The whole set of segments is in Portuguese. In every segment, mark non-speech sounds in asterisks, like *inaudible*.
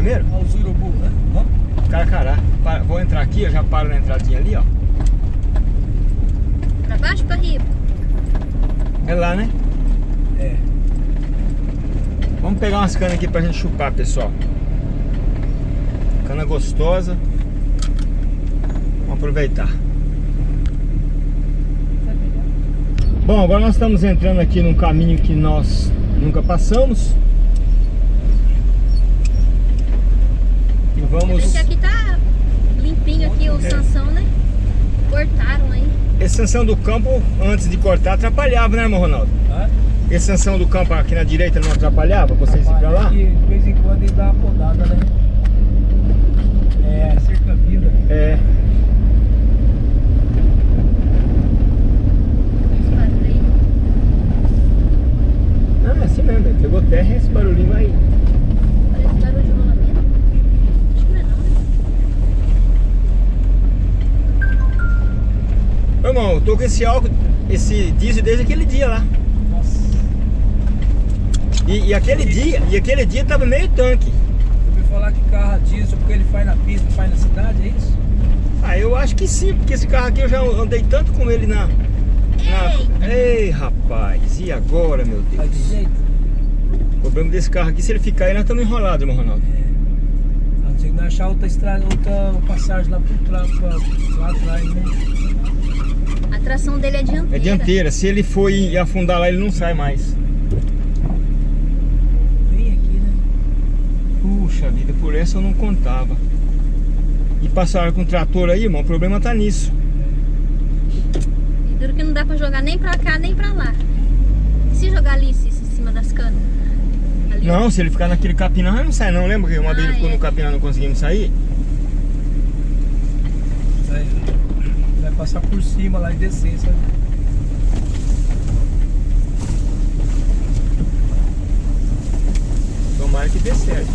primeiro? Olha os urubu, né? Vamos? Carcará. Pa- Vou entrar aqui, eu já paro na entradinha ali, ó. Pra baixo, pra riba. É lá, né? É. Vamos pegar umas canas aqui pra gente chupar, pessoal. Cana gostosa. Vamos aproveitar. Bom, agora nós estamos entrando aqui num caminho que nós nunca passamos. E Bem vamos... que aqui tá limpinho aqui o É. Sansão, né? Cortaram aí. Esse sanção do campo, antes de cortar, atrapalhava, né, irmão Ronaldo? Hã? Esse sanção do campo aqui na direita não atrapalhava vocês ir pra lá? E de vez em quando ele dá uma podada, né? É, cerca vida. É. Esse barulho aí. Não, é assim mesmo, pegou terra e esse barulhinho vai... Ô, irmão, eu tô com esse álcool, esse diesel desde aquele dia lá. Nossa. E, e aquele dia, e aquele dia tava meio tanque. Eu ouvi falar que carro diesel, porque ele faz na pista, faz na cidade, é isso? Ah, eu acho que sim, porque esse carro aqui eu já andei tanto com ele na... na... Ei, rapaz, e agora, meu Faz de Deus? jeito? O problema desse carro aqui, se ele ficar aí, nós estamos enrolados, irmão Ronaldo. É. A não ser que nós achar outra estrada, outra passagem lá por trás, pra, lá atrás, né? A tração dele é dianteira. É dianteira, se ele for e afundar lá, ele não sai mais. Bem aqui, né? Puxa vida, por essa eu não contava. E passaram com o trator aí, irmão, o problema tá nisso. E duro que não dá pra jogar nem pra cá, nem pra lá. E se jogar ali em cima das canas? Ali, ó. Não, se ele ficar naquele capinão, ele não sai não. Lembra que uma vez ele Ah, ficou é. no capinão e não conseguimos sair? Vai, vai passar por cima lá e descer, sabe? Tomara que dê certo.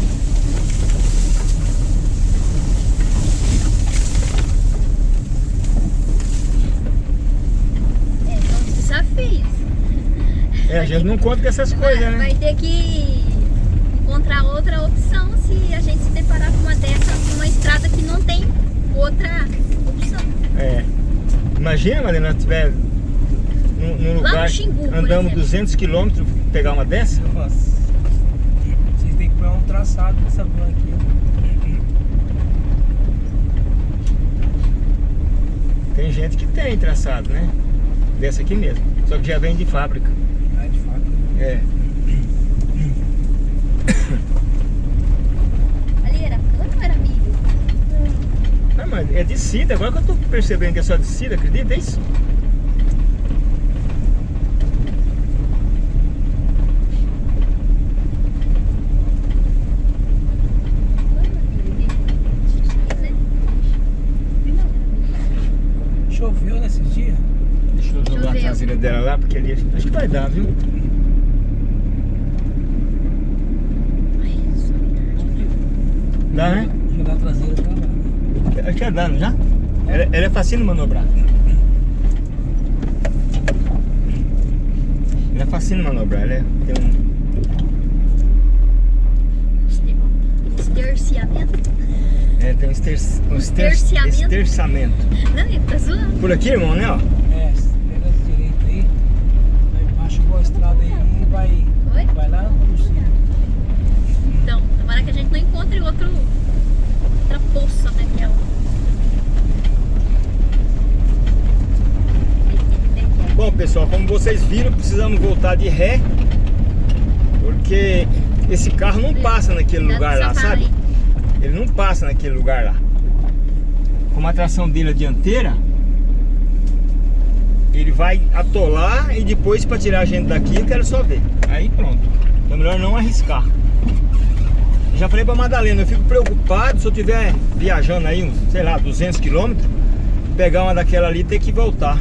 É. É, a gente não conta com essas Vai, coisas, né? vai ter que encontrar outra opção se a gente se deparar com uma dessas, numa estrada que não tem outra opção. É. Imagina, Marina, nós estiver num, num lugar, Xingu, andamos exemplo. 200 quilômetros, pegar uma dessa? Nossa. Vocês têm que pôr um traçado dessa van aqui. Tem gente que tem traçado, né? Dessa aqui mesmo. Só que já vem de fábrica. Ah, de fato. É. Ali era cana ou era milho? Não, mas é de cida, agora que eu tô percebendo que é só de cida, acredita? É isso? Choveu nesses dias? Deixa eu jogar a Choveu. traseira dela lá, porque ali acho que vai dar, viu? Dá, né? Jogar a traseira pra lá. Acho que é dando já? Ela, ela é fácil de manobrar. Ela é fácil de manobrar, ela é, tem um... Esterciamento? É, tem um, ester, um ester, Esterciamento? esterçamento. Não, ele tá zoando. Por aqui, irmão, né? Ó. É, pega as direita aí, vai embaixo igual a estrada aí e vai, Oi? vai lá por cima. Então, tomara que a gente não encontre outro, outra poça daquela. Bom, pessoal, como vocês viram, precisamos voltar de ré. Porque esse carro não passa naquele lugar lá, sabe? Ele não passa naquele lugar lá. Como a tração dele é dianteira, Ele vai atolar e depois para tirar a gente daqui eu quero só ver. Aí pronto. Então é melhor não arriscar. Já falei pra Madalena, eu fico preocupado se eu estiver viajando aí uns, sei lá, 200 quilômetros, pegar uma daquela ali e ter que voltar.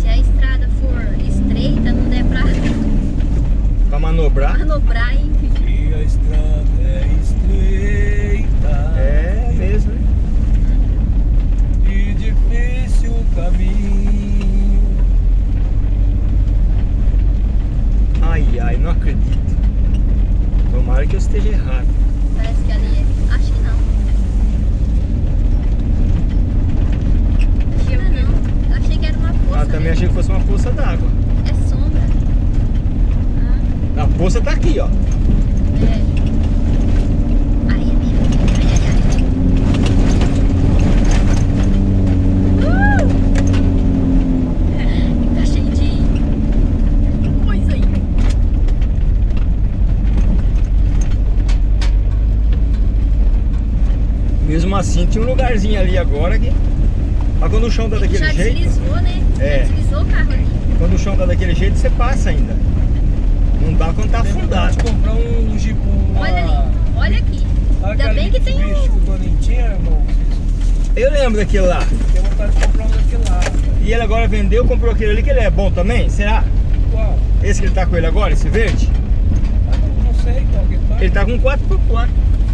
Se a estrada for estreita, não der pra Pra manobrar. manobrar, enfim. E a estrada é estreita. É mesmo, né? E difícil o caminho. Ai, ai, não acredito. Tomara que eu esteja errado. Parece que ali é. Acho que não. Que achei que era uma poça. Ah, também né? achei que fosse uma poça d'água. A poça tá aqui, ó. Mesmo assim, tinha um lugarzinho ali agora que... Mas quando o chão tá daquele Já jeito... deslizou, né? É. Já deslizou o carro ali. Quando o chão tá daquele jeito, você passa ainda. Não dá quando tá afundado. de comprar um Jeep. Uma... Olha ali. Olha aqui. Sabe Ainda bem que tem Mitsubishi um- que o Toninho tinha, irmão? Eu lembro daquele lá. Tem vontade de comprar um daquele lá. cara. E ele agora vendeu, comprou aquele ali, que ele é bom também? Será? Qual? Esse que ele tá com ele agora, esse verde? Ah, não, não sei qual que tá. Ele tá com 4x4.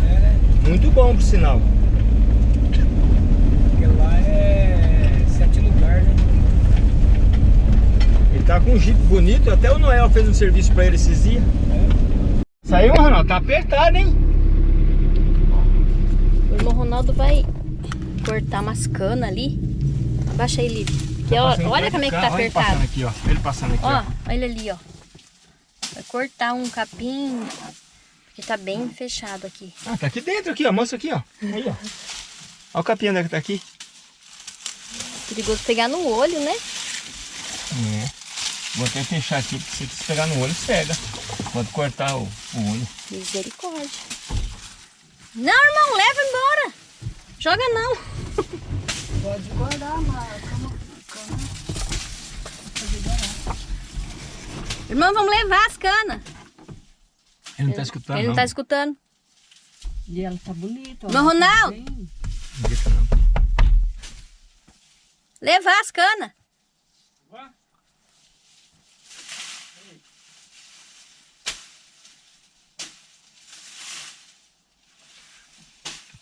É, né? Muito bom, por sinal. Aquele lá é sete lugares, né? Ele tá com um Jeep bonito. Até o Noel fez um serviço pra ele esses dias. Saiu, Ronaldo? Tá apertado, hein? O irmão Ronaldo vai cortar umas canas ali. Abaixa aí, Lívia. Que ó, olha como é que tá olha ele apertado. passando aqui, ó. Ele passando aqui, Ó, ó. olha ali, ó. Vai cortar um capim. Porque tá bem fechado aqui. Ah, tá aqui dentro, aqui, ó. Mostra aqui, ó. Aí, ó. Olha o capim onde é que tá aqui. Perigoso pegar no olho, né? É. Vou até fechar aqui, porque se você pegar no olho, cega. Pode cortar o, o olho. Misericórdia. Não, irmão, leva embora. Joga não. *laughs* Pode guardar, mas Irmão, vamos levar as canas. Ele não tá escutando, Ele não tá escutando. E ela tá bonita. Mas, Ronaldo! Bem- Não deixa não. Levar as canas.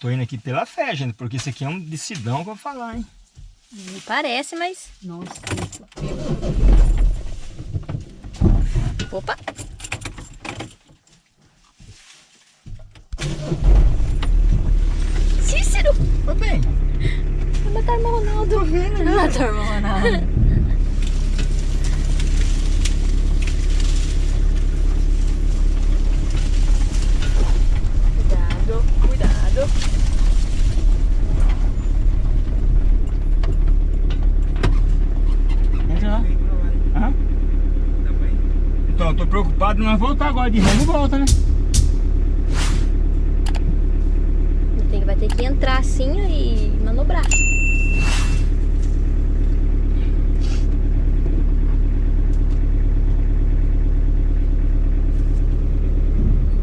Tô indo aqui pela fé, gente, porque isso aqui é um decidão que eu vou falar, hein? Me parece, mas... Nossa, Opa. Cícero! Tô bem. Vai matar o Ronaldo. Vai matar o Ronaldo. Cuidado, cuidado. Entra lá. Aham. Então, eu tô preocupado, nós voltar agora de remo volta, né? Tem que- Vai ter que entrar assim e manobrar.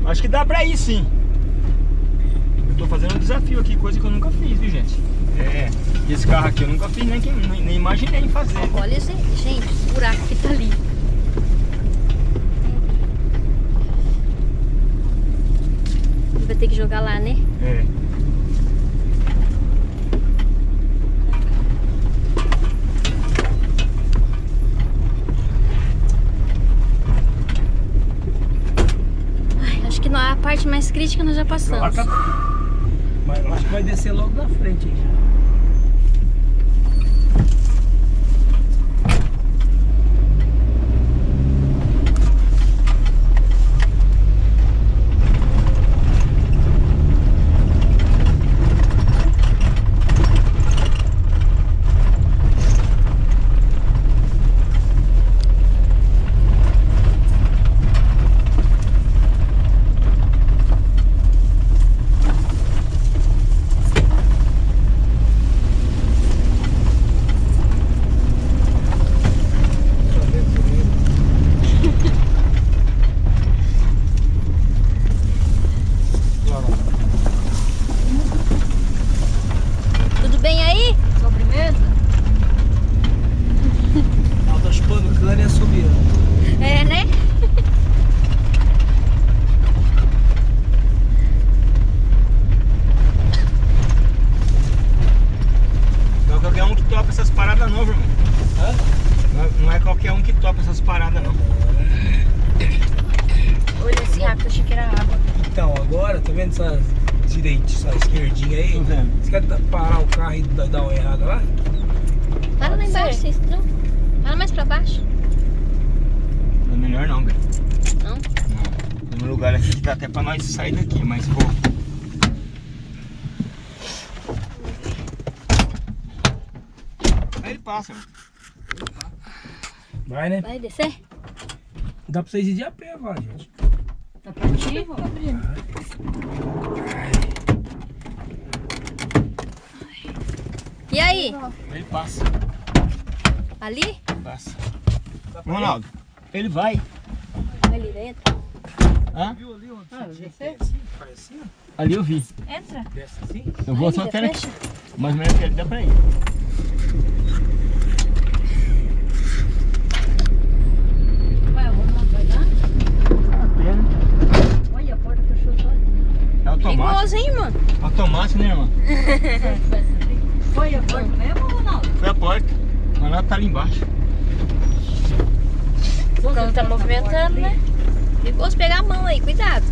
Acho que dá pra ir sim. Eu tô fazendo um desafio aqui, coisa que eu nunca fiz, viu gente? É, esse carro aqui eu nunca fiz, nem, nem, nem imaginei em fazer. Olha, gente, gente, o buraco que tá ali. Vai ter que jogar lá, né? É. Ai, acho que não- a parte mais crítica nós já passamos. Lá tá- Mas eu acho que vai descer logo na frente aí já. E dar uma errada lá? Para lá embaixo, vocês não? Para mais pra baixo. Não é melhor não, velho. Não? Não. Tem um lugar aqui que dá até pra nós sair daqui, mas pô. Aí ele passa, velho. Vai, né? Vai descer? Dá pra vocês ir de a pé, vai, gente. Tá pertinho? E aí? Ele passa, Ali? passa. Ronaldo, ele vai. Ali dentro. Hã? Viu ali onde Ah, assim? Faz assim, ó. Ali eu vi. Entra. Desce assim. Eu vou Aí, só até fecha. mais ou menos que ele dá pra ir. Vai, Ronaldo, vai dar? A pena. Olha, a porta fechou só. É automático. Hein, mano? Automático, né, irmã? *laughs* Foi a porta mesmo, Ronaldo? Foi a porta. O Ronaldo tá ali embaixo. Não tá movimentando, né? Perigoso pegar a mão aí, cuidado.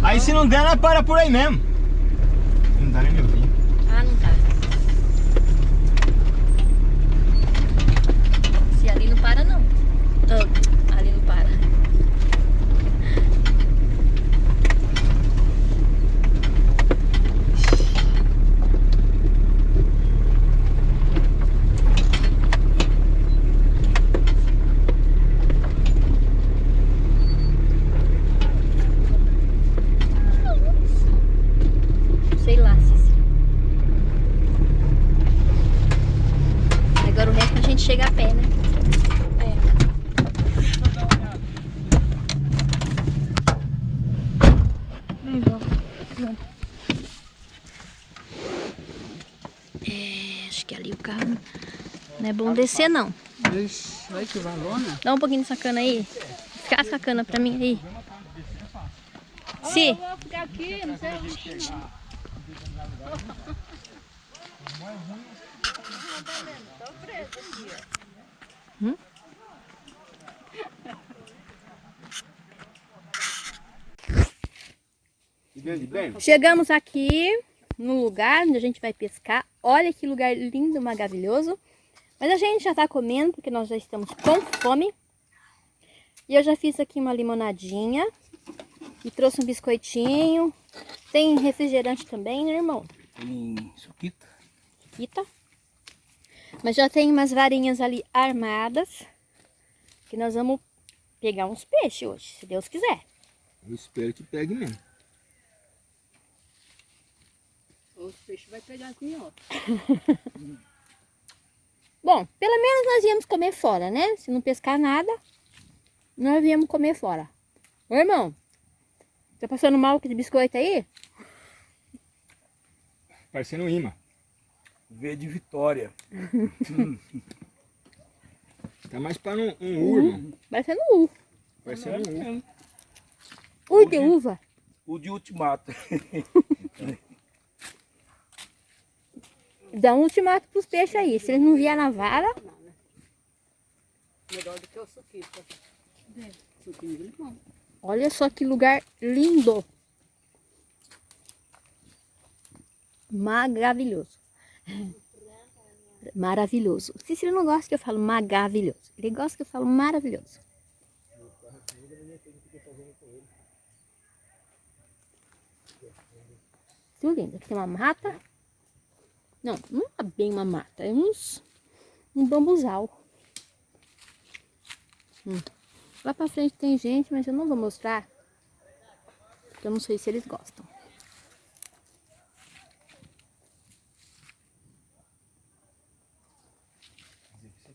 Aí se não der, nós para por aí mesmo. Não dá nem me ouvir. Ah, não tá. Se ali não para, não. Ah, ali não para. Sei lá, Cici. Agora o resto a gente chega a pé, né? É, acho que ali o carro não descer não. Olha que valona. Dá um pouquinho dessa cana aí. Descasca a cana pra mim aí. Se. vou ficar aqui, não sei onde. Chegamos aqui no lugar onde a gente vai pescar. Olha que lugar lindo, maravilhoso. Mas a gente já tá comendo porque nós já estamos com fome. E eu já fiz aqui uma limonadinha. E trouxe um biscoitinho. Tem refrigerante também, né, irmão? Tem suquita. Eita. Mas já tem umas varinhas ali armadas. Que nós vamos pegar uns peixes hoje, se Deus quiser. Eu espero que pegue mesmo. Os peixes vai pegar as minhocas. *laughs* Bom, pelo menos nós íamos comer fora, né? Se não pescar nada, nós íamos comer fora. Ô, irmão, tá passando mal com esse biscoito aí? Parecendo um imã. V de Vitória. *laughs* Tá mais para um, um U, irmão. Parecendo U. Parecendo um U. U de uva. O de ultimato. *laughs* Dá um ultimato pros peixes aí. Se eles não vier na vara, Melhor do que o. Suquinho de limão. olha só que lugar lindo. Maravilhoso. Maravilhoso. O Cícero não gosta que eu falo maravilhoso. Ele gosta que eu falo maravilhoso. Tudo lindo. Aqui tem uma mata. Não, não é bem uma mata. É uns... Um bambuzal. Hum. Lá pra frente tem gente, mas eu não vou mostrar. Porque eu não sei se eles gostam.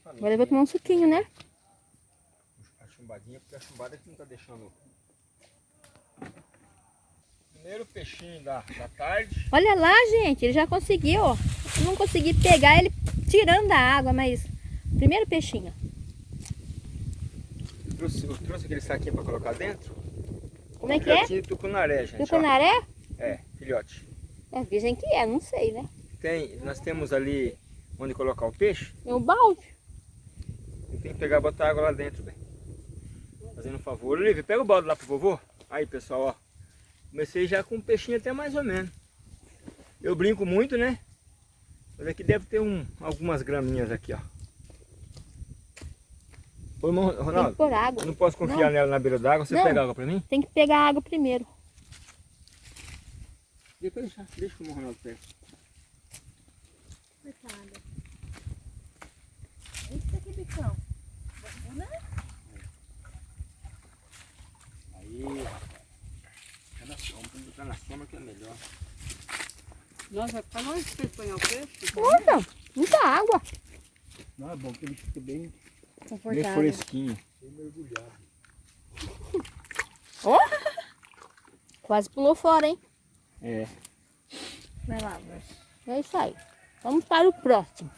Agora eu vou tomar um suquinho, né? A chumbadinha, porque a chumbada que não tá deixando. Primeiro peixinho da, da tarde. Olha lá, gente, ele já conseguiu, ó. Eu não consegui pegar ele tirando da água, mas... Primeiro peixinho. Trouxe, eu trouxe aquele saquinho pra colocar dentro. Como é que é? Filhotinho de tucunaré, gente. ó. Tucunaré? É, filhote. É, dizem que é, não sei, né? Tem, nós temos ali onde colocar o peixe, É o balde. eu tenho que pegar e botar água lá dentro, bem. Fazendo um favor. Olivia, pega o balde lá pro vovô. Aí, pessoal, ó. Comecei já com um peixinho até mais ou menos. Eu brinco muito, né? Mas aqui deve ter um, algumas graminhas aqui, ó. Ô, irmão, Tem que Ronaldo, pôr água. eu não posso confiar nela na beira d'água. Você Não. pega água pra mim? Tem que pegar água primeiro. Depois deixa, deixa o Ronaldo pega. Coitada. Isso aqui, bicão. Aí. Tá na sombra, tem que botar na sombra que é melhor. Nossa, vai ficar longe põe o peixe? Olha, muita água. Não, é bom que ele fica bem, Confortável. fresquinho. bem mergulhado. Quase pulou fora, hein? É. Vai lá, É isso aí. Vamos para o próximo.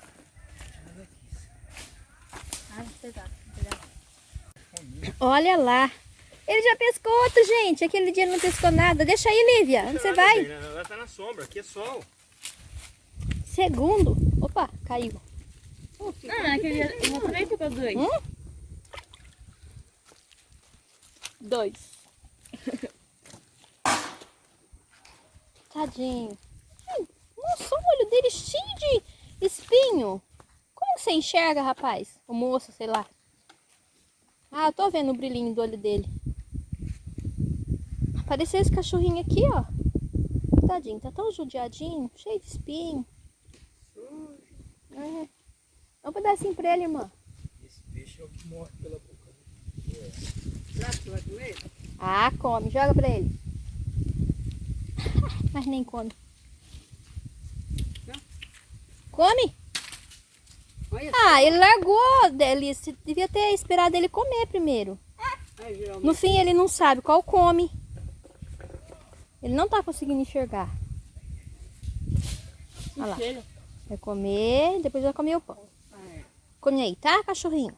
Olha lá. Ele já pescou outro, gente. Aquele dia não pescou nada. Deixa aí, Lívia. Onde você vai? Ela tá na sombra, aqui é sol. Segundo. Opa, caiu. Ah, aquele eu mostrei ficou dois. Hum? Dois. *laughs* Tadinho. Nossa, o olho dele cheio de espinho. Como você enxerga, rapaz? O moço, sei lá. Ah, eu tô vendo o brilhinho do olho dele. Apareceu esse cachorrinho aqui, ó. Tadinho, tá tão judiadinho, cheio de espinho. É. Dá um pedacinho pra ele, irmã. Esse peixe é o que morre pela boca. Será que vai comer? Ah, come. Joga pra ele. *laughs* Mas nem come. Come? Olha Ah, ele largou dele. Você devia ter esperado ele comer primeiro. Geralmente. No fim, ele não sabe qual come. Ele não tá conseguindo enxergar. Olha lá. Vai comer, depois vai comer o pão. Come aí, tá, cachorrinho?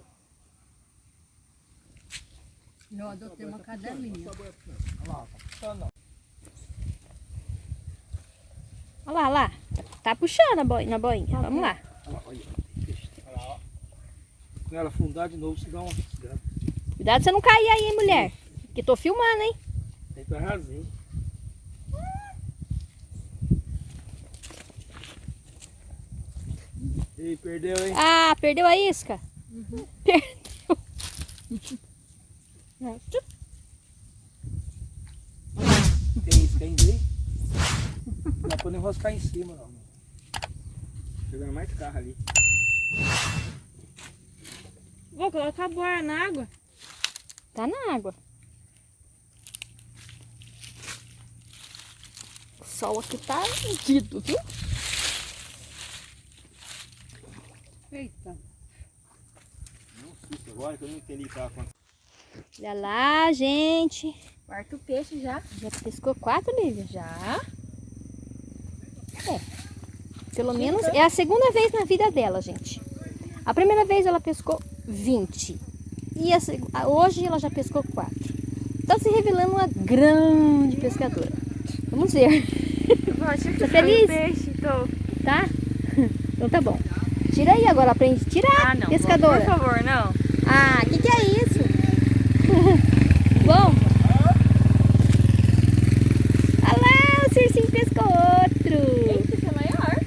Eu adotei uma cadelinha. Olha lá, olha lá. Tá puxando a boi, na boinha. Vamos lá. Olha lá, olha. Lá, ó. Quando ela afundar de novo, você dá uma. Cuidado pra você não cair aí, hein, mulher. Que tô filmando, hein? Tem que arrasar. Ei, perdeu, hein? Ah, perdeu a isca? Perdeu. É, tchup. Tem isso, tem aí? Não dá pra nem enroscar em cima, não. Chegando mais carro ali. Vou colocar a boia na água. Tá na água. O sol aqui tá medido, viu? Eita. Não susto agora que eu não entendi que tava. Olha lá, gente. Quarto peixe já. Já pescou quatro, Lívia? Já. É. Pelo menos é a segunda vez na vida dela, gente. A primeira vez ela pescou 20. E a hoje ela já pescou 4. Tá se revelando uma grande pescadora. Vamos ver, Tá feliz? peixe, tô. tá? *laughs* Então tá bom. Tira aí agora, aprende a tirar, Ah, não. pescadora. Por favor, não. Ah, o que, que é isso? *laughs* Bom. Olha lá, o Circinho pescou outro. Esse é maior.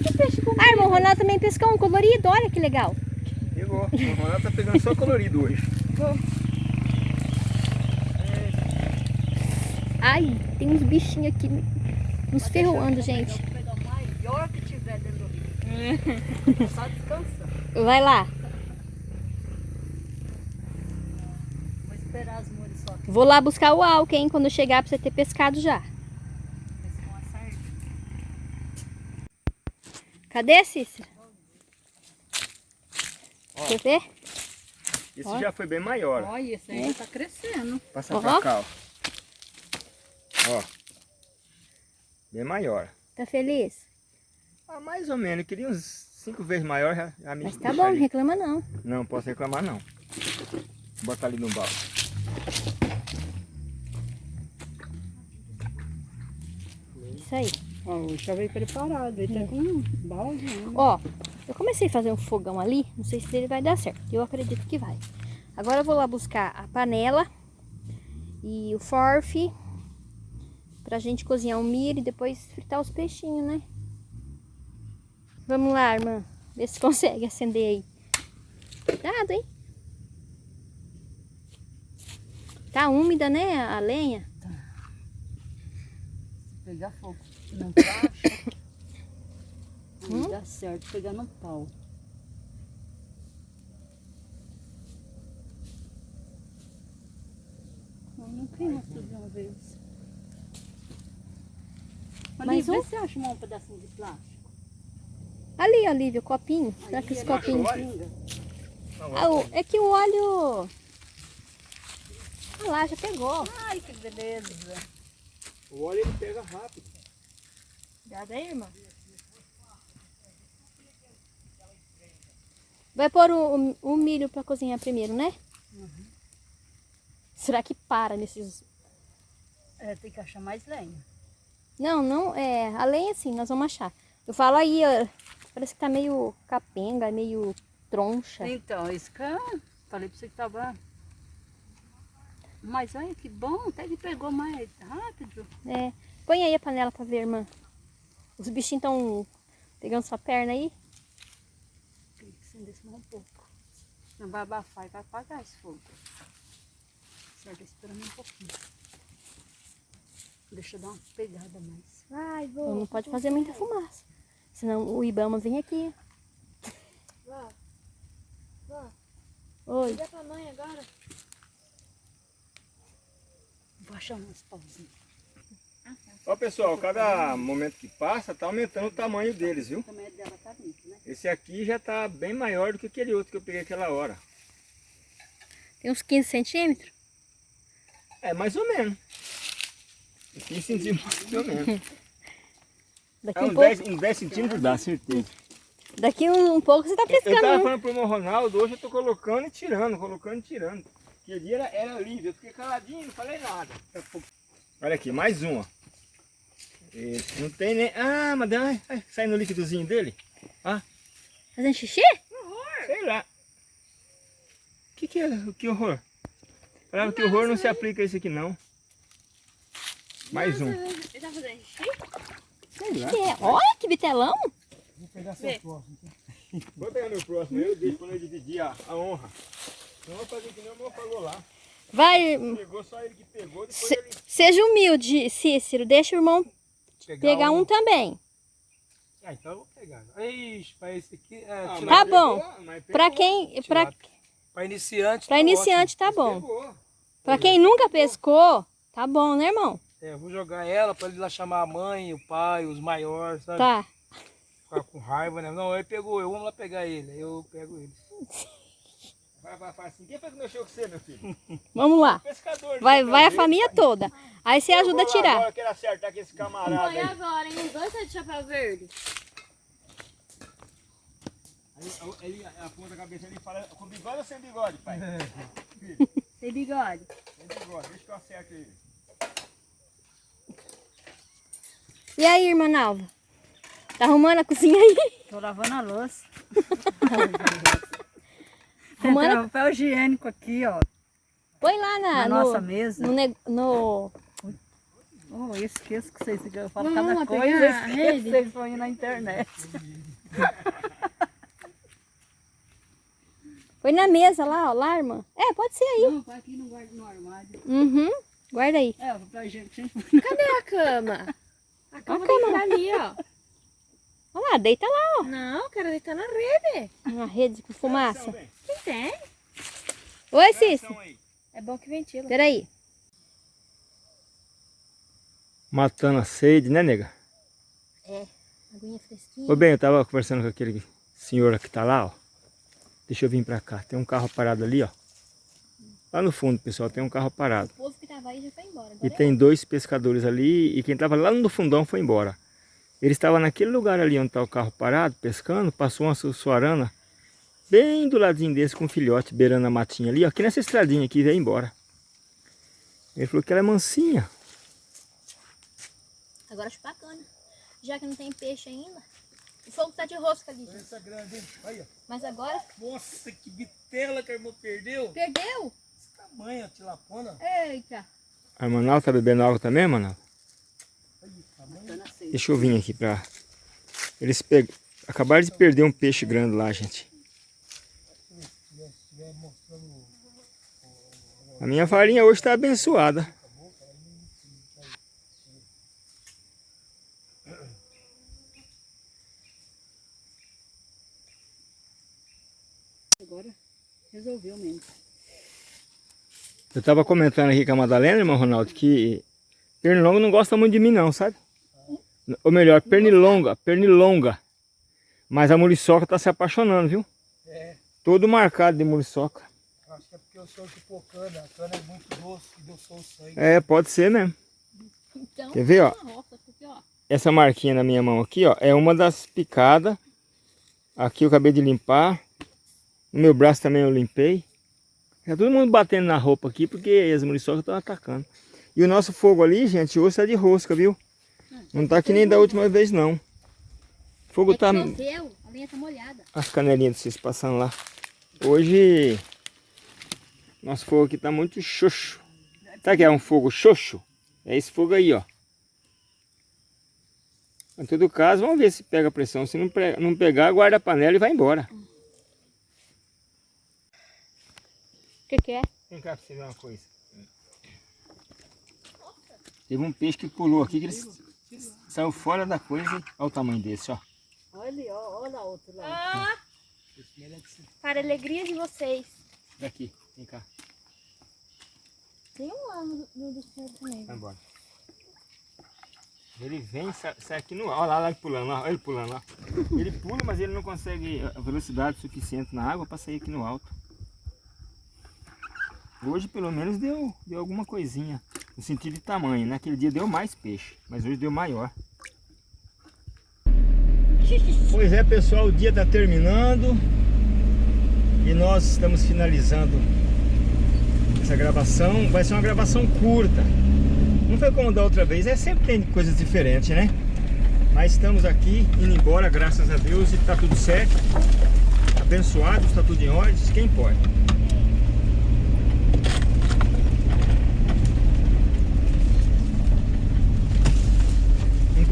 Que peixe Ah, irmão, o Ronaldo também pescou um colorido, olha que legal. Pegou. O Ronaldo tá pegando só colorido hoje. Ai, tem uns bichinhos aqui nos ferroando, gente. Vou pegar o maior que tiver dentro do rio. Só. Vai lá. Vou esperar as muriçocas. Vou lá buscar o álcool, hein, quando chegar pra você ter pescado já. Cadê, Cícera? Ó. Quer ver? Esse Ó. já foi bem maior. Olha, esse aí tá crescendo. Passa Ó. pra cá, ó. Ó. Bem maior. Tá feliz? Ah, mais ou menos. Eu queria uns cinco vezes maior. Já, já me Mas tá bom, não reclama não. Não, posso reclamar não. Vou botar ali no balde. Isso aí. Ó, hoje já veio preparado. Ele tá com um balde. né? Ó, eu comecei a fazer um fogão ali, não sei se ele vai dar certo. Eu acredito que vai. Agora eu vou lá buscar a panela e o forfe pra gente cozinhar o milho e depois fritar os peixinhos, né? Vamos lá, irmã. Vê se consegue acender aí. Cuidado, hein? Tá úmida, né, a lenha? Pegar fogo. Não *coughs* tá? Hum? Não dá certo pegar no pau. Não, não queima tudo de uma vez. Mas Mas o- se acha um pedacinho de plástico. Ali, Olivia, o copinho. Será que esse copinho... Ah, o- é que o óleo... Ah lá, já pegou. Ai, que beleza. O óleo ele pega rápido. Cuidado aí, irmã. Vai pôr o, o- o milho para cozinhar primeiro, né? Será que para nesses... É, tem que achar mais lenha. Não, não, é... A lenha sim, nós vamos achar. Eu falo aí, ó, parece que tá meio capenga, meio troncha. Então, isso que eu falei pra você que tava... Mas olha que bom, até que pegou mais rápido. É. Põe aí a panela pra ver, irmã. Os bichinhos estão pegando sua perna aí. Tem que acender só um pouco. Não vai abafar e vai apagar esse fogo. Certo, esperando um pouquinho. Deixa eu dar uma pegada mais. Ai, vou. Não pode fazer muita fumaça. Senão o Ibama vem aqui. Vó, vó, Oi. liga pra mãe agora. Vou achar umas pauzinhas. Ó pessoal, cada momento que passa tá aumentando o tamanho deles, viu? Também dela tá limpa, né? Esse aqui já tá bem maior do que aquele outro que eu peguei aquela hora. Tem uns 15 centímetros. É, mais ou menos. 15 centímetros, mais ou menos. *laughs* Daqui É, um uns, pouco, 10, uns 10 centímetros dá, certeza. daqui um, um pouco você tá Eu pescando. tava né? falando pro meu Ronaldo, hoje eu tô colocando e tirando, colocando e tirando. Aquele dia era, era livre, eu fiquei caladinho, não falei nada. Olha aqui, mais um, ó. E não tem nem... Ah, mas ai, ai, sai no líquidozinho dele. Fazendo xixi? Sei lá. Que que é? Que horror? Falava que horror não se aplica a esse aqui não. Mais um. Ele tá fazendo xixi? Sei lá. Que é? Olha que bitelão. Vou pegar seu próximo. Vou pegar meu próximo, eu deixo quando eu dividir a, a honra. Não vou fazer que nem o meu falou lá. Vai, Pegou só ele que pegou, depois se- ele... seja humilde, Cícero. Deixa o irmão pegar um também. Ah, então eu vou pegar. Ixi, pra esse aqui. É, Ah, Tá bom. pegou, Pra quem, pra, Pra iniciante. pra tá iniciante tá bom. Pegou. Pra quem nunca pescou, tá bom, né, irmão? É, eu vou jogar ela pra ele lá chamar a mãe, o pai, os maiores, sabe? Tá. Ficar com raiva, né? Não, ele pegou, eu vamos lá pegar ele. Aí eu pego ele. Vai, vai, vai assim. Quem foi que mexeu com você, meu filho? *laughs* Vamos lá. Pescador. Vai, né, vai a família Deus, toda. Aí você pai. ajuda a Eu vou lá tirar. Agora, eu quero acertar com esse camarada Põe aí. agora, hein? Dois tá de chapéu verde. Aí, ele aponta a cabeça ali e fala, com bigode ou sem bigode, pai? Tem bigode. Sem bigode, deixa que eu acerto ele. E aí, irmã Nalva? Tá arrumando a cozinha aí? Tô lavando a louça. *laughs* Arrumando. Tem papel higiênico aqui, ó. Põe lá na, Na no, nossa mesa. no, neg- no- Oh, eu esqueço que vocês eu falo Vamos cada lá coisa, eu esqueço que vocês põem na internet. *laughs* Põe na mesa lá, ó, lá, irmã. É, pode ser aí. Não, vai aqui no guarda no armário. Uhum. Guarda aí. É, o papel higiênico sempre Cadê a cama? A cama A cama. ali, ó. Olha lá, deita lá, Não, quero deitar na rede. ó. Na rede com fumaça. Quem tem? Oi, Cícero. É bom que ventila. Peraí. Matando a sede, né, nega? Aguinha fresquinha. Ô bem, eu tava conversando com aquele senhor que tá lá, ó. Deixa eu vir pra cá. Tem um carro parado ali, ó. Lá no fundo, pessoal, tem um carro parado. O povo que tava aí já foi embora. E Agora é tem dois pescadores ali e quem tava lá no fundão foi embora. Ele estava naquele lugar ali onde tá o carro parado, pescando, passou uma suarana bem do ladinho desse com um filhote beirando a matinha ali, ó, aqui nessa estradinha aqui, veio embora. Ele falou que ela é mansinha. Agora acho bacana. já que não tem peixe ainda. O fogo tá de rosca ali. Essa grande, hein? Olha. Mas agora, Nossa, que bitela que a irmã perdeu. perdeu. Tamanho, a tilapona. Eita. A Manaus tá bebendo água também, sede. Deixa eu vir aqui pra... Eles peg... acabaram de perder um peixe grande lá, gente. A minha farinha hoje tá abençoada. Agora resolveu mesmo. Eu tava comentando aqui com a Madalena, irmão Ronaldo, que pernilongo não gosta muito de mim não, sabe? Ou melhor, pernilonga, pernilonga. Mas a muriçoca tá se apaixonando, viu? É, Todo marcado de muriçoca. acho que é porque eu sou de pocana. A cana é muito doce e eu sou o sangue. É, pode ser mesmo. Então, Quer ver, ó? uma roça aqui, ó. Essa marquinha na minha mão aqui, ó, é uma das picadas. Aqui eu acabei de limpar. No meu braço também eu limpei. Tá todo mundo batendo na roupa aqui porque as muriçocas estão atacando. E o nosso fogo ali, gente, hoje tá de rosca, viu? Não tá que nem da última vez, não. O fogo É tá... choveu, a lenha tá molhada. As canelinhas de vocês passando lá. Hoje... Nosso fogo aqui tá muito xoxo. Sabe que é um fogo xoxo? É esse fogo aí, ó. Em todo caso, vamos ver se pega pressão. Se não, não pegar, guarda a panela e vai embora. O que que é? Vem cá pra você ver uma coisa. Teve um peixe que pulou aqui, que ele saiu fora da coisa. Olha o tamanho desse, ó. Olha ali, ó, olha a outra lá. Ah, para a alegria de vocês. Daqui, vem cá. Tem um lá no, no do céu também. Vai embora. Ele vem, sai, sai aqui no ar. Olha lá, lá ele pulando, lá. olha ele pulando lá. Ele pula, mas ele não consegue a velocidade suficiente na água para sair aqui no alto. Hoje pelo menos deu, deu alguma coisinha. No sentido de tamanho. Naquele dia deu mais peixe, mas hoje deu maior. Pois é pessoal, o dia está terminando. E nós estamos finalizando essa gravação. Vai ser uma gravação curta. Não foi como da outra vez, é sempre tem coisas diferentes, né? Mas estamos aqui indo embora, graças a Deus, e tá tudo certo. Abençoados, está tudo em ordem, isso que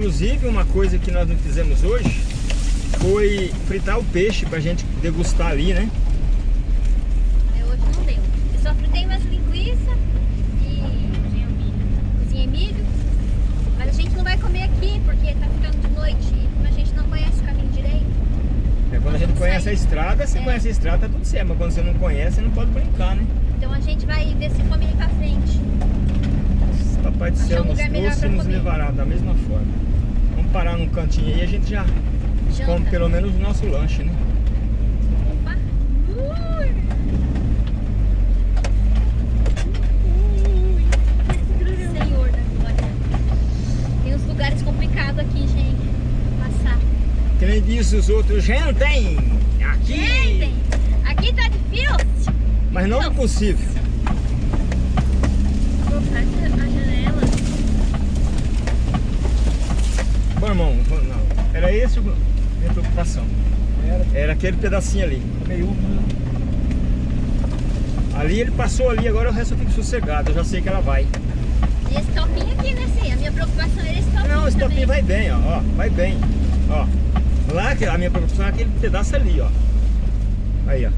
Inclusive, uma coisa que nós não fizemos hoje foi fritar o peixe pra gente degustar ali, né? É, hoje não deu. Eu só fritei umas linguiças e cozinhei milho. Mas a gente não vai comer aqui porque tá ficando de noite e a gente não conhece o caminho direito. É, quando a gente conhece a estrada, você É. conhece a estrada, tá tudo certo. Mas quando você não conhece, você não pode brincar, né? Então a gente vai ver se come ali pra frente. Papai do céu nos trouxe e nos levará da mesma forma. Parar num cantinho aí a gente já come pelo menos o nosso lanche, né? Opa. Ui. Senhor da glória. Tem uns lugares complicados aqui, gente. Passar. Que nem disse os outros, gentem! Aqui! Gente, aqui tá difícil. Mas não é impossível. Vou fazer a janela. Bom, irmão, não. Era esse a minha preocupação. Era Era aquele pedacinho ali. meio úmido. Ali ele passou ali, agora o resto eu fico sossegado, eu já sei que ela vai. E esse topinho aqui, né, Cia? A minha preocupação era esse topinho Não, esse também. topinho vai bem, ó, ó, vai bem. Ó. Lá que a minha preocupação é aquele pedaço ali, ó. Aí, ó.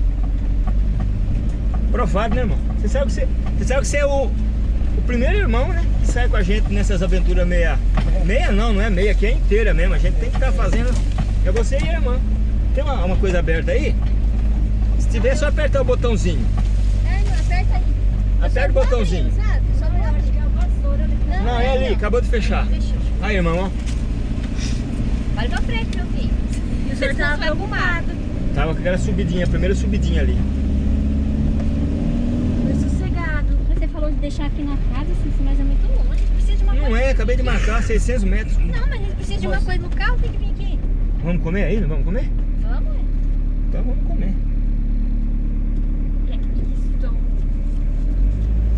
Provado, né, irmão? Você sabe que você, você, sabe que você é o, o primeiro irmão, né? Que sai com a gente nessas aventuras meia. Meia não, não é meia, aqui é inteira mesmo. A gente tem que estar fazendo. É você e a irmã. Tem uma, uma coisa aberta aí? Se tiver, é só apertar o botãozinho. É, não, aperta aí. Aperta o botãozinho. Só não Não, Não, é ali, acabou de fechar. Fechou. Aí, irmão, ó. Olha pra frente, meu filho. E o senhor tava preocupado. Tava com aquela subidinha, a primeira subidinha ali. Foi sossegado. Você falou de deixar aqui na casa, assim, mas é muito longe. A gente precisa de uma Não coisa. é, acabei de marcar 600 metros. Não, mas a gente precisa de uma coisa no carro, tem que vir aqui. Vamos comer aí? Não vamos comer? Vamos, ué. Então vamos comer. É isso.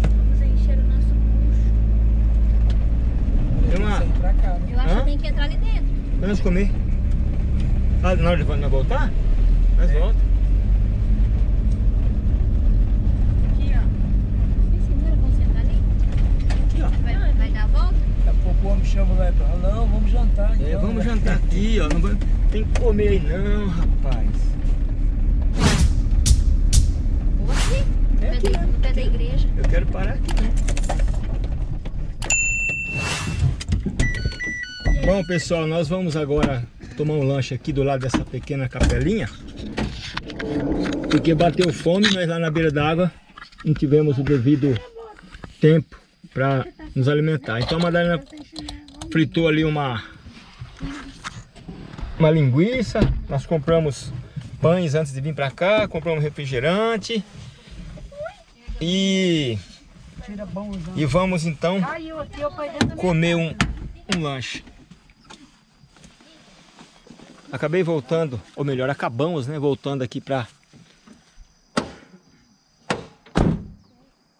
Vamos encher o nosso bucho. Tem uma- né? Eu acho Hã? que tem que entrar ali dentro. comer. Ah, na hora de nós voltar? Nós volta. Aqui, ó. Me segura como você tá ali. Aqui, ó. Vai, vai dar a volta? Daqui a pouco o homem chama lá e fala, não, vamos jantar. É, então, vamos né? jantar aqui, ó. Não vai- tem que comer aí não, rapaz. No É aqui, da- né? no pé da igreja. Eu quero parar aqui, né? Bom, pessoal, nós vamos agora tomar um lanche aqui do lado dessa pequena capelinha. Porque bateu fome, nós lá na beira d'água não tivemos o devido tempo para nos alimentar. Então a Madalena fritou ali uma, uma linguiça. Nós compramos pães antes de vir para cá, compramos refrigerante. E, e vamos então comer um, um lanche. Acabei voltando, ou melhor, acabamos, né? Voltando aqui pra...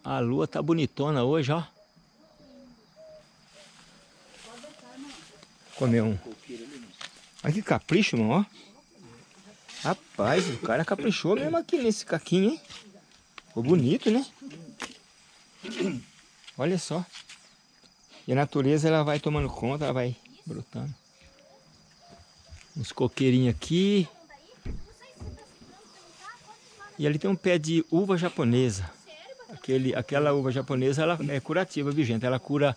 A lua tá bonitona hoje, ó. Comer um... Olha que capricho, mano, ó. Rapaz, o cara caprichou mesmo aqui nesse caquinho, hein? Ficou bonito, né? Olha só. E a natureza ela vai tomando conta, ela vai brotando. Uns coqueirinhos aqui. E ali tem um pé de uva japonesa. Aquele, aquela uva japonesa ela é curativa, viu gente? Ela cura.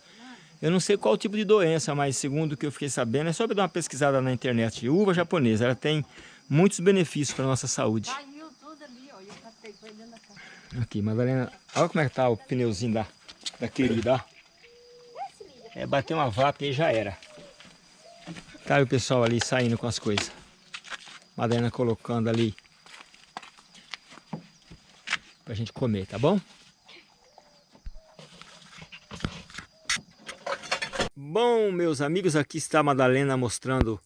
Eu não sei qual tipo de doença, mas segundo o que eu fiquei sabendo, é só dar uma pesquisada na internet. Uva japonesa, ela tem muitos benefícios para nossa saúde. Caiu tudo ali, ó. Eu catei, foi dentro da casa. Aqui, Madalena, olha como é que tá o pneuzinho da, da querida. É, bater uma vaca e já era. Tá o pessoal ali saindo com as coisas. Madalena colocando ali pra gente comer, tá bom? Bom, meus amigos, aqui está a Madalena mostrando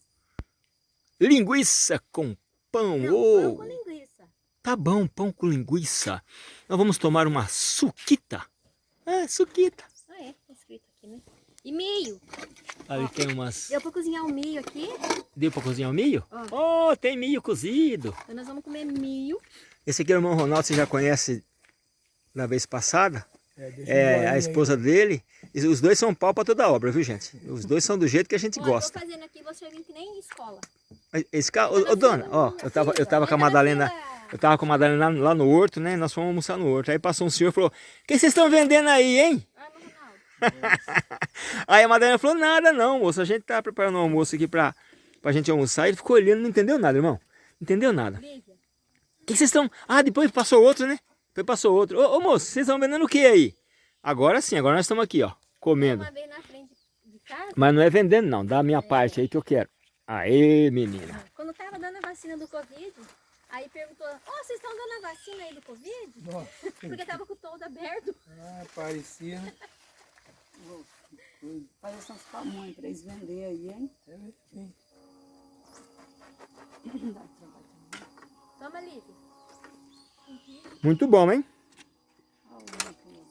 linguiça com pão. Não, Ô, pão com linguiça. Tá bom, pão com linguiça. Nós vamos tomar uma suquita. É, suquita. Ah, é. Tá escrito aqui, né? E milho. Ali tem umas... Deu pra cozinhar o milho aqui. Deu pra cozinhar o milho? Ó. Oh, tem milho cozido. Então nós vamos comer milho. Esse aqui é o irmão Ronaldo, você já conhece da vez passada. É, É eu a aí. esposa dele. E Os dois são pau pra toda obra, viu gente? Os dois são do jeito que a gente Ó, gosta. tô fazendo aqui, você vem que nem escola. Esse carro, ô, ô, dona, ó, eu tava, eu tava com a Madalena, eu tava com a Madalena lá, lá no horto, né? Nós fomos almoçar no horto. Aí passou um senhor e falou: O que vocês estão vendendo aí, hein? Ah. *laughs* Aí a Madalena falou, nada não, moço, a gente tá preparando um almoço aqui pra, pra gente almoçar. Ele ficou olhando, não entendeu nada, irmão. Não entendeu nada. O que vocês estão... Ah, depois passou outro, né? Depois passou outro. Ô, ô moço, vocês estão vendendo o que aí? Agora sim, agora nós estamos aqui, ó, comendo. Uma vez na frente de casa, Mas não é vendendo não, dá a minha parte aí que eu quero. Aê, menina. quando tava dando a vacina do Covid, aí perguntou, ó, vocês estão dando a vacina aí do Covid? *laughs* Porque tava com o todo aberto. Ah, parecia? *laughs* Faz essas pamonhas pra eles venderem aí, hein? É, sim. Toma, Lívia. Muito bom, hein?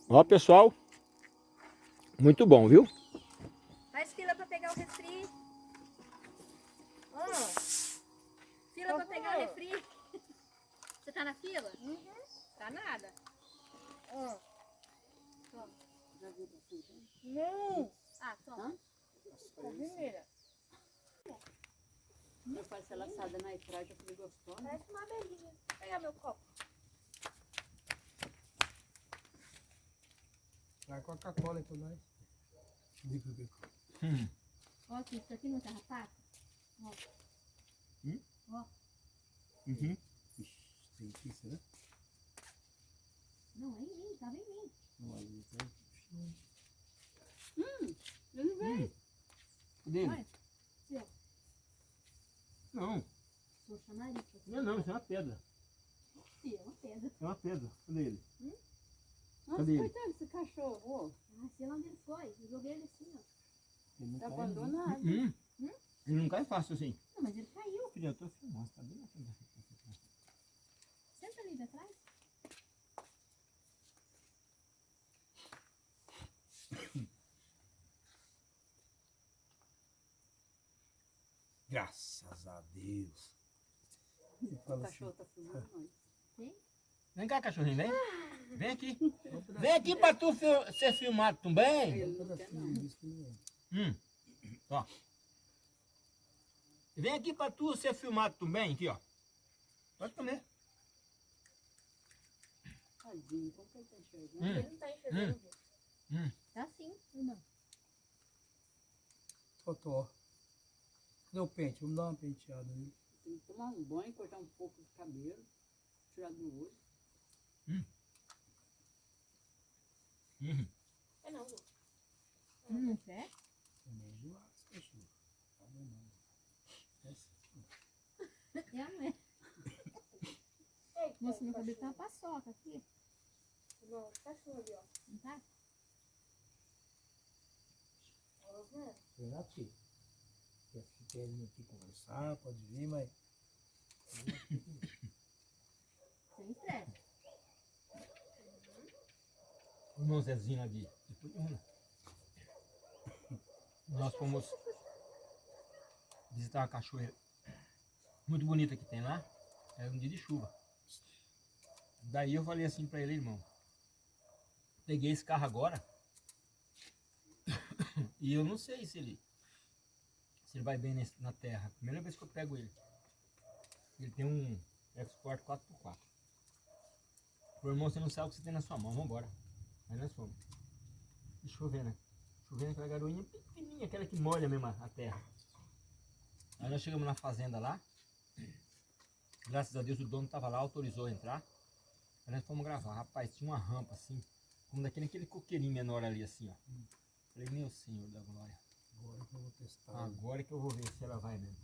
Ó, pessoal. Muito bom, viu? Faz fila pra pegar o refri. Ó, fila pra pegar o refri. Você tá na fila? Tá nada. Ó. Toma. Não! Ah, toma. Primeira. Eu faço ela assada na airfryer, eu falei gostosa. Parece uma abelhinha. Vou pegar meu copo. Vai Coca-Cola aí pra nós. Diga, diga. Ó, aqui, isso aqui não tá rapado? Uhum. Tem que ser, né? Não, é em mim, tava em mim. Não, ali tem. Eu não vejo. Dele? Olha, seu. Não, Sou chamarica. não não, isso é uma pedra. Ih, é uma pedra. É uma pedra. Cadê ele? Nossa, Cadê ele? coitado desse cachorro. Ah, sei lá onde ele foi. Eu joguei ele assim, ó. Ele não Tá cai, não. abandonado. Hum. Ele não cai fácil assim. Não, mas ele caiu. Filha, eu tô filmando, tá bem na frente. Senta ali atrás. *coughs* Graças a Deus. O assim, cachorro tá filmando nós. Vem cá, cachorrinho, vem. Vem aqui. Vem aqui pra tu fi- ser filmado também. Hum. Ó. Vem aqui pra tu ser filmado também, aqui, ó. Pode comer. Tadinho, como que ele tá enxergando? Hum. Ele não tá enxergando. Hum. Tá sim, irmão. Totó. Cadê o pente? Vamos dar uma penteada nele. Tem que tomar um banho, cortar um pouco do cabelo, tirar do olho. Uhum. É não, Lu. Hum, é? É meio zoado esse cachorro. Tá bom, não. É assim. É, não é. Moça, meu cabelo tá uma paçoca aqui. Não, cachorro ali, ó. Não tá? Né? Será que quer vir aqui conversar? Pode vir, mas Sem estresse. Irmão Zezinho lá de, Puriúna. Nós fomos visitar uma cachoeira muito bonita que tem lá. Era um dia de chuva. Daí eu falei assim pra ele, irmão. Peguei esse carro agora. *coughs* e eu não sei se ele se ele vai bem nesse- na terra. Primeira vez que eu pego ele. Ele tem um Export 4x4. Ô irmão, você não sabe o que você tem na sua mão, vambora. Aí nós fomos. E chovendo, chovendo aquela garoinha pequenininha, aquela que molha mesmo a terra. Aí nós chegamos na fazenda lá. Graças a Deus o dono tava lá, autorizou a entrar. Aí nós fomos gravar. Rapaz, tinha uma rampa assim, como daquele aquele coqueirinho menor ali assim, ó. Falei, meu senhor da glória. agora que eu vou testar. Agora que eu vou ver se ela vai mesmo.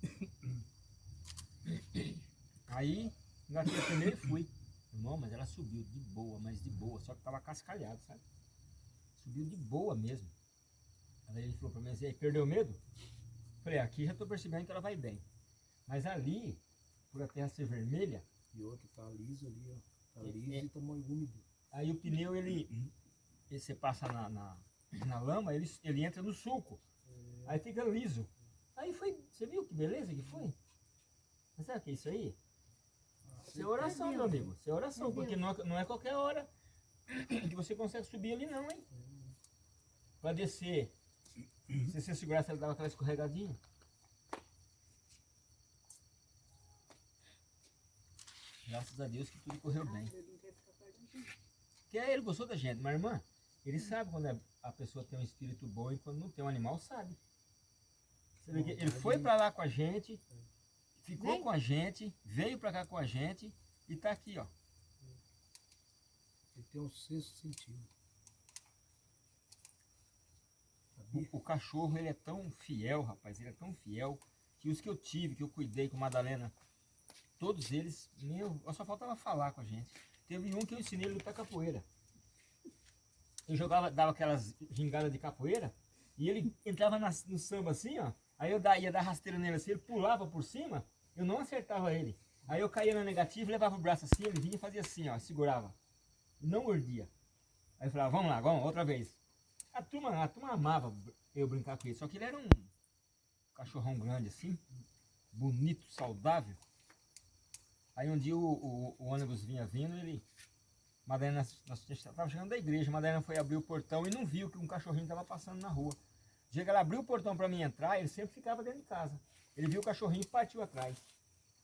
*coughs* Aí, engatei primeiro e fui. Irmão, mas ela subiu de boa, mas de boa, só que tava cascalhado, sabe? Subiu de boa mesmo. Aí ele falou pra mim assim, "E aí, perdeu medo? Falei, aqui já tô percebendo que ela vai bem. Mas ali, por a terra ser vermelha, E outro tá liso ali, ó. Tá É, liso é. e mais úmido. aí o pneu, ele, ele você passa na, na, na lama, ele, ele entra no sulco. Aí fica liso. Aí foi, você viu que beleza que foi? Mas sabe o que é isso aí? Isso é oração, meu amigo. Isso é oração, porque não, é- não é qualquer hora que você consegue subir ali não, hein? Pra descer. Se você segurasse, ela dava aquela escorregadinha. Graças a Deus que tudo correu bem. Perto da gente. Porque ele gostou da gente, mas irmã, ele sabe quando é- a pessoa tem um espírito bom e quando não tem um animal, sabe. Que ele foi pra lá com a gente, ficou Vem. com a gente, veio pra cá com a gente e tá aqui, ó. Ele tem um sexto sentido. O, o cachorro, ele é tão fiel, rapaz, ele é tão fiel, que os que eu tive, que eu cuidei com a Madalena, todos eles, meu, só faltava falar com a gente. Teve um que eu ensinei ele a lutar capoeira. Eu jogava, dava aquelas gingadas de capoeira, e ele entrava na- no samba assim, ó, aí eu ia dar rasteira nele assim, ele pulava por cima, eu não acertava ele. Aí eu caía na negativa, levava o braço assim, ele vinha e fazia assim, ó, segurava. Não mordia. Aí eu falava, vamos lá, vamos, outra vez. A turma, a turma amava eu brincar com ele, só que ele era um cachorrão grande assim, bonito, saudável. Aí um dia o, o- o ônibus vinha vindo, ele. Madalena, estava chegando da igreja, Madalena foi abrir o portão e não viu que um cachorrinho estava passando na rua. Chega ela abriu o portão para mim entrar, ele sempre ficava dentro de casa. Ele viu o cachorrinho e partiu atrás.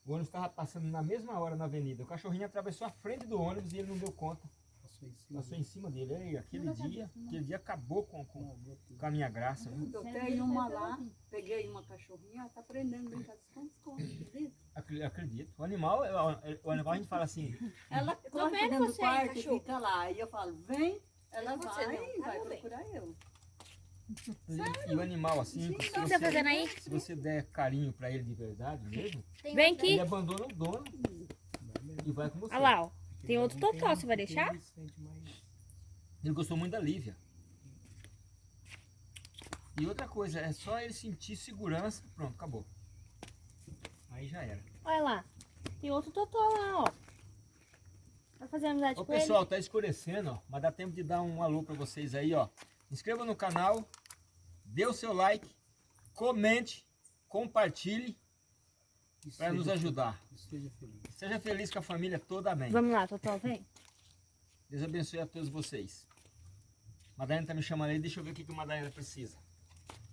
O ônibus estava passando na mesma hora na avenida. O cachorrinho atravessou a frente do ônibus e ele não deu conta. Passou em cima. Passou em cima dele. Aí, aquele dia, aquele dia acabou com, com, tudo. com a minha graça. viu? Eu tenho uma lá, peguei uma cachorrinha, ela tá aprendendo a brincar de Acredito. O animal, é- é- o animal a gente fala assim, Ela corre dentro do quarto e fica lá. Aí eu falo, vem, ela vai e vai procurar eu. E o animal assim, se O que você tá você, fazendo aí? se você der carinho pra ele de verdade mesmo, Vem aqui. ele abandona o dono e vai com você. Olha lá, ó. Tem outro totó, você vai deixar? ele gostou muito da Lívia. E outra coisa, é só ele sentir segurança, pronto, acabou. Aí já era. Olha lá. Tem outro totó lá, ó. Vai fazer amizade Ô com ele? pessoal, tá escurecendo, ó, mas dá tempo de dar um alô pra vocês aí, ó. Inscreva no canal, dê o seu like, comente, compartilhe para nos ajudar. Esteja feliz. Seja feliz com a família toda, amém. Vamos lá, Totó, vem. Deus abençoe a todos vocês. Madalena tá me chamando aí, deixa eu ver o que que a Madalena precisa.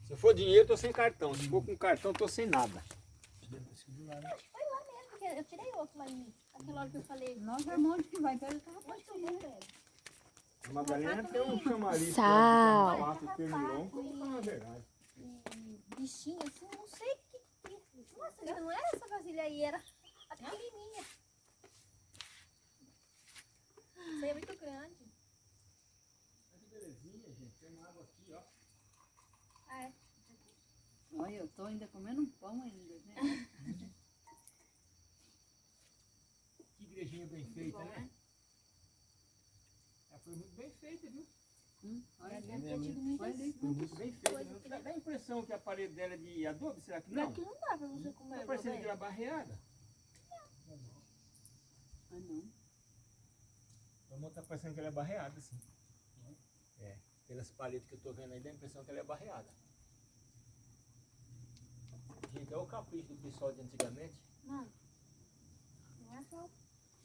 Se for dinheiro, eu tô sem cartão. Se for com cartão, eu tô sem nada. Eu tirei outro lá em mim. Aquela hora que eu falei. Nós é um monte que vai, pega tava Onde que eu vou, velho? A Madalena tem um chamariz. Sal. Bichinho assim, eu não sei o que. Nossa, não era essa vasilha aí, era a pequenininha. Isso aí é muito grande. Que belezinha, gente. Tem uma água aqui, ó. Ah, é. Olha, eu tô ainda comendo um pão ainda, né? *laughs* Que igrejinha bem feita, né? Foi muito bem feita, viu? Hum, olha tido muita Olha. Foi muito bem feita. Não dá dá a impressão que a parede dela é de adobe, será que não? Aqui não dá pra você Tá comer, parecendo que ela é barreada. Ah, não. Vamos tá parecendo que ela é barreada, assim. É, pelas paredes que eu tô vendo aí, dá a impressão que ela é barreada. Gente, olha o capricho do pessoal de antigamente. Mano, não é só.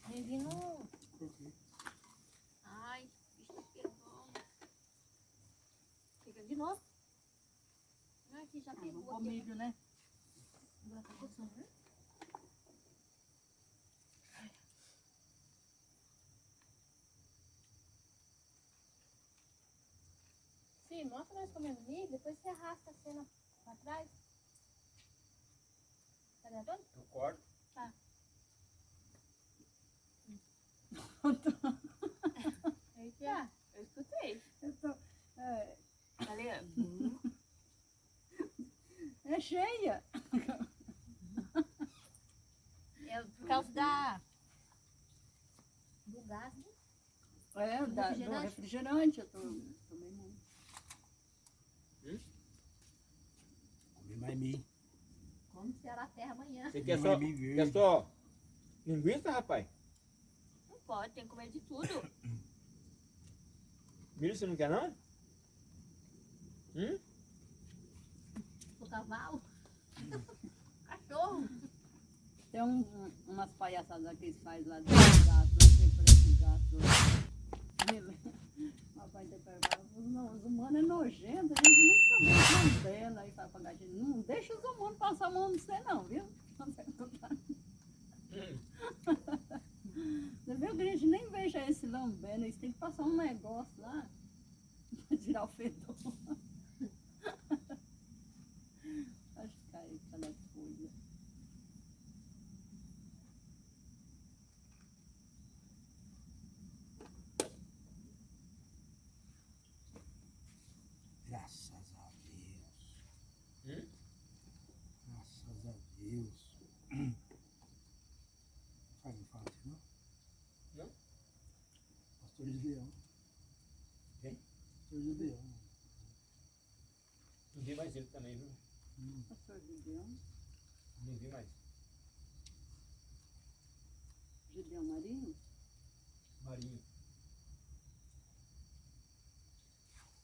Nem vi no. Ai, bicho pegou. Fica de novo. Ah, aqui já Ah, pegou. vamos aqui. comigo, né? Agora tá coçando, né? Sim, mostra nós comendo milho, depois você arrasta a cena pra trás. Tá gravando? Eu corto. Eita, eu escutei. Eu tô, é, Ali, é cheia. É por causa da... do gás, né? É, da, do Refrigerante? refrigerante. Eu tô, tomei muito. Comi mais milho. Como será a terra amanhã? Você quer só, quer só linguiça, rapaz? Não pode, tem que comer de tudo. Milho você não quer não? Hum? O cavalo. *laughs* Cachorro. Tem um, um- umas palhaçadas que eles fazem lá do gato, não sei por esse gato. *laughs* Papai tem perguntado, não, os humanos é nojento, a gente nunca vê a mão dela. Aí fala pra gatinha, não deixa os humanos passar a mão no você não, viu? *laughs* Você viu que a gente nem veja esse lambendo, eles têm que passar um negócio lá pra tirar o fedor. Acho que cai cada coisa. Graças a Deus. Hum? Graças a Deus. Faz um fala assim, não? Não? Pastor de Leão. Quem? Pastor de Leão. Não vi mais ele também, viu? Pastor Gideão, Não vi mais. Gideão Marinho, Marinho.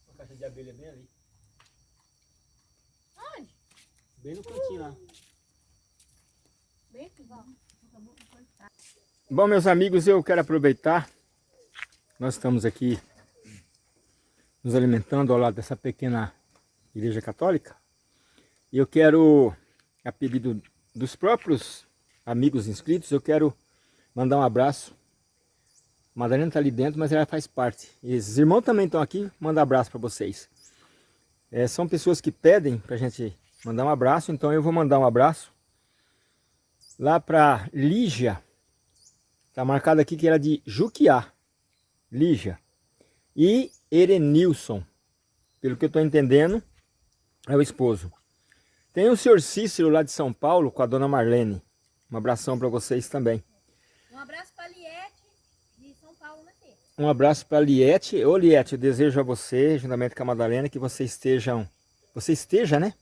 Uma caixa de abelha bem ali. Onde? Bem no cantinho lá. Bem aqui, vamos. Acabou de cortar. Bom, meus amigos, eu quero aproveitar. Nós estamos aqui nos alimentando ao lado dessa pequena igreja católica. Eu quero, a pedido dos próprios amigos inscritos, eu quero mandar um abraço. A Madalena está ali dentro, mas ela faz parte. E esses irmãos também estão aqui, manda abraço para vocês. É, são pessoas que pedem para a gente mandar um abraço, então eu vou mandar um abraço lá para Lígia. Está marcado aqui que era de Juquiá, Lígia. E Erenilson, pelo que eu estou entendendo, é o esposo. Tem o senhor Cícero lá de São Paulo com a dona Marlene. Um abração para vocês também. Um abraço pra Liette de São Paulo, né, Fê? Um abraço para Liette. Ô Liette, eu desejo a você, juntamente com a Madalena, que vocês estejam, você esteja, né?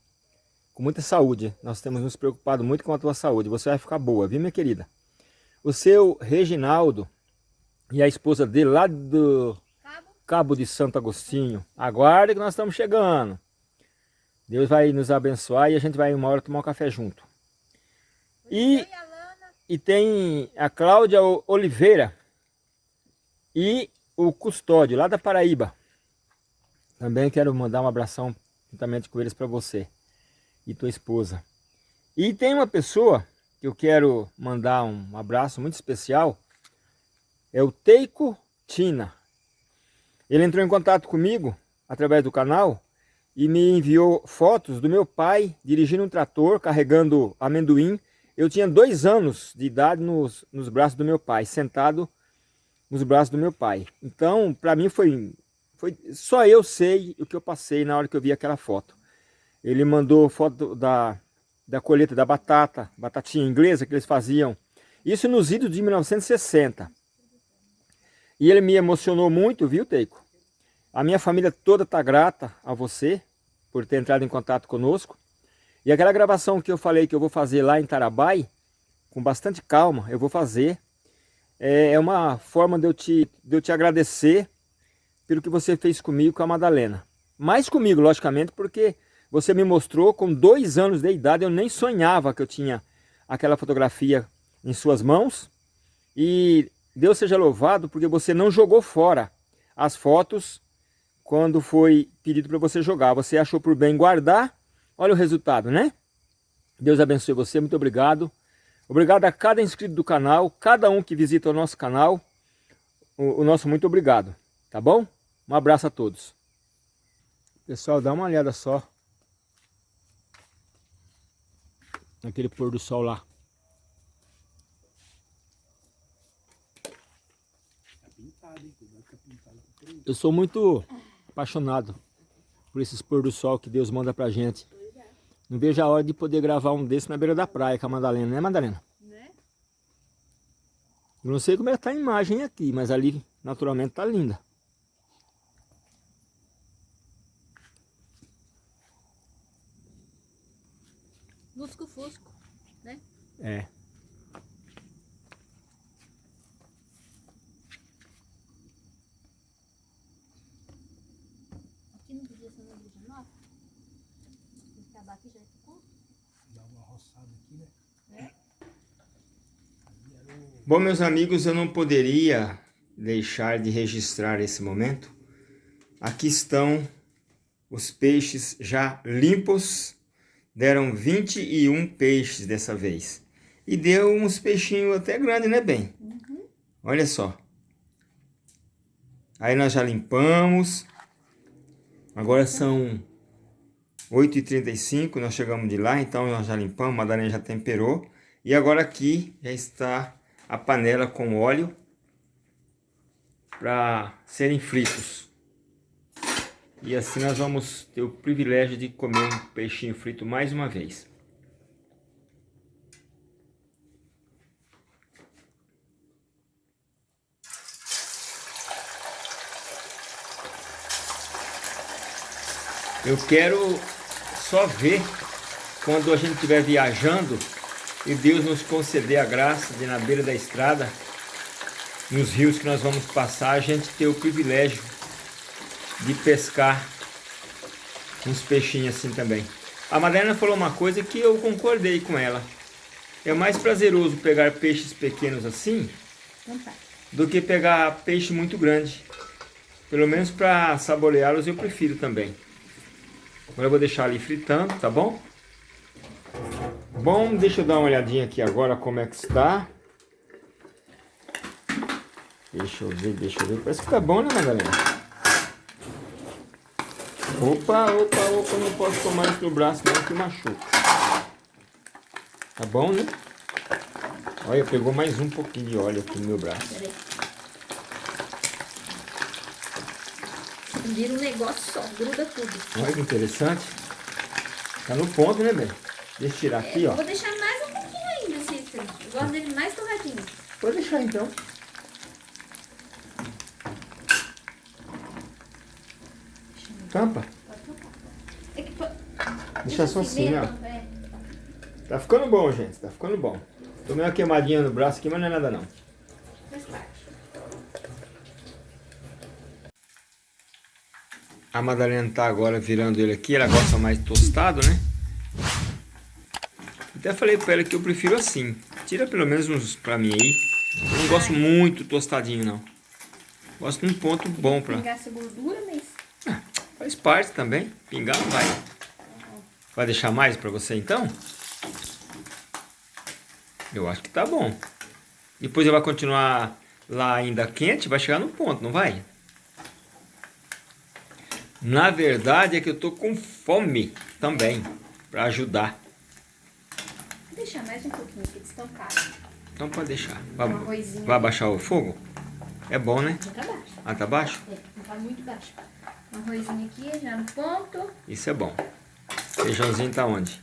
Com muita saúde. Nós temos nos preocupado muito com a tua saúde. Você vai ficar boa, viu, minha querida? O seu Reginaldo e a esposa dele lá do Cabo. Cabo de Santo Agostinho. Aguarde que nós estamos chegando. Deus vai nos abençoar e a gente vai uma hora tomar um café junto. E, e tem a Cláudia Oliveira e o Custódio, lá da Paraíba. Também quero mandar um abração juntamente com eles para você e tua esposa. E tem uma pessoa que eu quero mandar um abraço muito especial, é o Teiko Tina. Ele entrou em contato comigo através do canal e me enviou fotos do meu pai dirigindo um trator, carregando amendoim. Eu tinha dois anos de idade nos, nos braços do meu pai, sentado nos braços do meu pai. Então, para mim foi, foi... Só eu sei o que eu passei na hora que eu vi aquela foto. Ele mandou foto da, da colheita da batata, batatinha inglesa que eles faziam. Isso nos idos de 1960. E ele me emocionou muito, viu, Teico? A minha família toda está grata a você por ter entrado em contato conosco. E aquela gravação que eu falei que eu vou fazer lá em Tarabai, com bastante calma, eu vou fazer. É, é uma forma de eu te, de eu te agradecer pelo que você fez comigo com a Madalena. Mais comigo, logicamente, porque você me mostrou com dois anos de idade, eu nem sonhava que eu tinha aquela fotografia em suas mãos. E Deus seja louvado porque você não jogou fora as fotos quando foi pedido para você jogar. Você achou por bem guardar. Olha o resultado, né? Deus abençoe você, muito obrigado. Obrigado a cada inscrito do canal, cada um que visita o nosso canal. O, o nosso muito obrigado, tá bom? Um abraço a todos. Pessoal, dá uma olhada só naquele pôr do sol lá. Eu sou muito apaixonado por esses pôr do sol que Deus manda pra gente. Não vejo a hora de poder gravar um desse na beira da praia com a Madalena, né Madalena? Né? Eu não sei como é que tá a imagem aqui, mas ali naturalmente tá linda. Lusco-fusco, né? É. Aqui não podia ser uma igreja nova? Se acabar aqui já ficou? Dá uma roçada aqui, né? Bom, meus amigos, eu não poderia deixar de registrar esse momento. Aqui estão os peixes já limpos. Deram 21 peixes dessa vez. E deu uns peixinhos até grandes, né, bem? Olha só. Aí nós já limpamos. Agora são 8h35, nós chegamos de lá, então nós já limpamos, a Madalena já temperou. E agora aqui já está a panela com óleo para serem fritos. E assim nós vamos ter o privilégio de comer um peixinho frito mais uma vez. Eu quero só ver quando a gente estiver viajando e Deus nos conceder a graça de na beira da estrada, nos rios que nós vamos passar, a gente ter o privilégio de pescar uns peixinhos assim também. A Madalena falou uma coisa que eu concordei com ela. É mais prazeroso pegar peixes pequenos assim do que pegar peixe muito grande. Pelo menos para saboreá-los eu prefiro também. Agora eu vou deixar ali fritando, tá bom? Bom, deixa eu dar uma olhadinha aqui agora como é que está. Deixa eu ver, deixa eu ver. Parece que tá bom, né, Madalena? Opa, opa, opa, não posso tomar isso no braço não que machuca. Tá bom, né? Olha, pegou mais um pouquinho de óleo aqui no meu braço. Vira um negócio só, gruda tudo. Olha que interessante. Tá no ponto, né, bem? Deixa eu tirar aqui, ó. Vou deixar mais um pouquinho ainda, Cícero. Eu gosto dele mais torradinho. Pode deixar então. Tampa. É que, Deixa só assim, ó. é. Tá ficando bom, gente. Tá ficando bom. Tomei uma queimadinha no braço aqui, mas não é nada não. A Madalena tá agora virando ele aqui. Ela gosta mais tostado, né? Até falei pra ela que eu prefiro assim. Tira pelo menos uns pra mim aí. Eu não gosto muito tostadinho, não. Gosto de um ponto bom pra... Pingar essa gordura, mas... Faz parte também. Pingar não vai. Vai deixar mais pra você então? Eu acho que tá bom. Depois ele vai continuar lá ainda quente, vai chegar no ponto, não vai? Na verdade é que eu tô com fome também, pra ajudar. Deixar mais um pouquinho aqui, estão caros. Então pode deixar. Vai, Um arrozinho vai abaixar o fogo? É bom, né? Já tá baixo. Ah, tá baixo? É, não tá muito baixo. Um arrozinho aqui, já no ponto. Isso é bom. Feijãozinho tá onde?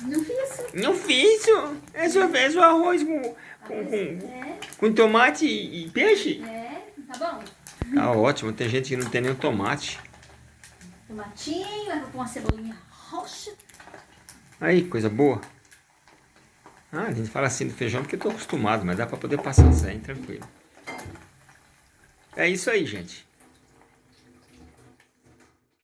Não fiz. Não fiz, é só, é só arroz com, com, com, É, com tomate e, e peixe. é, tá bom. Tá ótimo, tem gente que não tem nem tomate. Tomatinho, leva com uma cebolinha roxa. Aí, coisa boa. Ah, a gente fala assim do feijão porque eu tô acostumado, mas dá pra poder passar sem, tranquilo. É isso aí, gente.